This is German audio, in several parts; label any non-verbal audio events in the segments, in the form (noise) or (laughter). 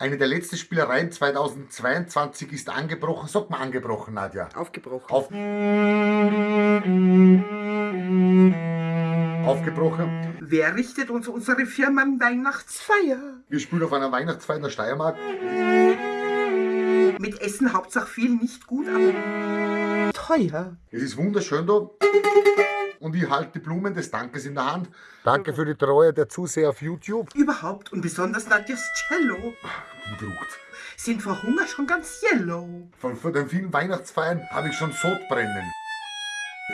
Eine der letzten Spielereien 2022 ist angebrochen. Sag mal angebrochen, Nadja. Aufgebrochen. Auf Aufgebrochen. Wer richtet uns unsere Firmenweihnachtsfeier? Wir spielen auf einer Weihnachtsfeier in der Steiermark. Mit Essen Hauptsache viel, nicht gut, aber teuer. Es ist wunderschön da. Und ich halte die Blumen des Dankes in der Hand. Danke für die Treue der Zuseher auf YouTube. Überhaupt und besonders Nadjas Cello Gedruckt. sind vor Hunger schon ganz yellow. Von, von den vielen Weihnachtsfeiern habe ich schon Sodbrennen.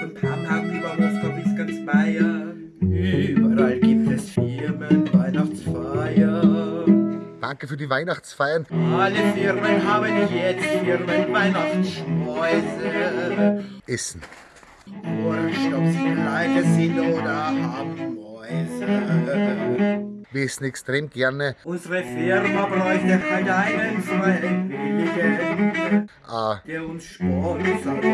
Von Pamhagen über Moskau bis ganz Bayern. Überall gibt es Firmen, Weihnachtsfeiern. Danke für die Weihnachtsfeiern. Alle Firmen haben jetzt Firmen, Weihnachtsschmäuse. Essen. Wurscht, ob sie Leute sind oder haben Mäuse. Wir essen extrem gerne. Unsere Firma bräuchte halt einen Freiwilligen, Ah, der uns sponsert,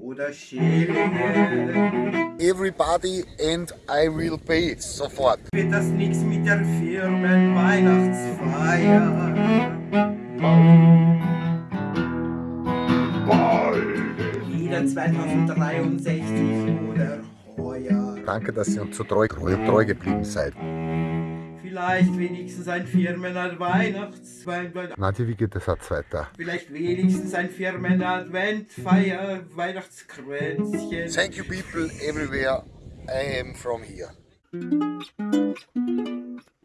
oder Schillinge. everybody and I will pay. Sofort. Wird das nix mit der Firmenweihnachtsfeier? Wieder 2063 oder heuer. Danke, dass ihr uns so treu, treu, treu geblieben seid. Vielleicht wenigstens ein Firmen-Weihnachtsfeier. Nadja, wie geht der Satz weiter? Vielleicht wenigstens ein Firmen-Adventfeier, Weihnachtskränzchen. Thank you people everywhere. I am from here.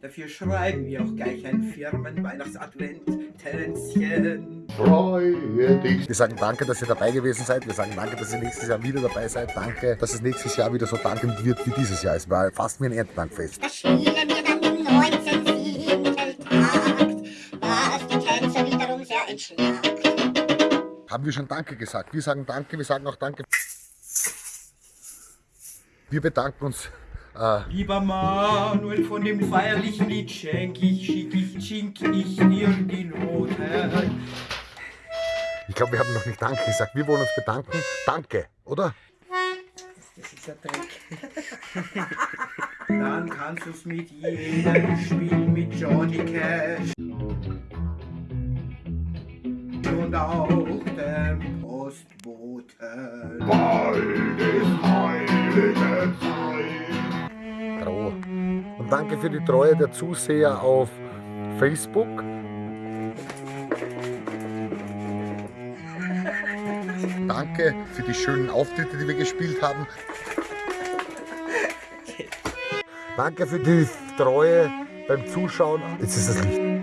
Dafür schreiben wir auch gleich ein Firmen-Weihnachts-Advent-Tänzchen. Freue dich. Wir sagen danke, dass ihr dabei gewesen seid. Wir sagen danke, dass ihr nächstes Jahr wieder dabei seid. Danke, dass es nächstes Jahr wieder so dankend wird wie dieses Jahr. Es war fast wie ein Erntedankfest. Das spielen wir dann im 19. Takt, was die Tänzer wiederum sehr entschlackt. Haben wir schon Danke gesagt? Wir sagen Danke, wir sagen auch Danke. Wir bedanken uns. Äh, Lieber Manuel, von dem feierlichen Lied schenk ich, schick ich, chink ich dir die Note. ich glaube, wir haben noch nicht Danke gesagt. Wir wollen uns bedanken. Danke, oder? Das ist ein Dreck. (laughs) Dann kannst du's mit jedem spielen, mit Johnny Cash. Und auch dem Postboten. Trau. Und danke für die Treue der Zuseher auf Facebook. Danke für die schönen Auftritte, die wir gespielt haben. Danke für die Treue beim Zuschauen. Jetzt ist das Licht.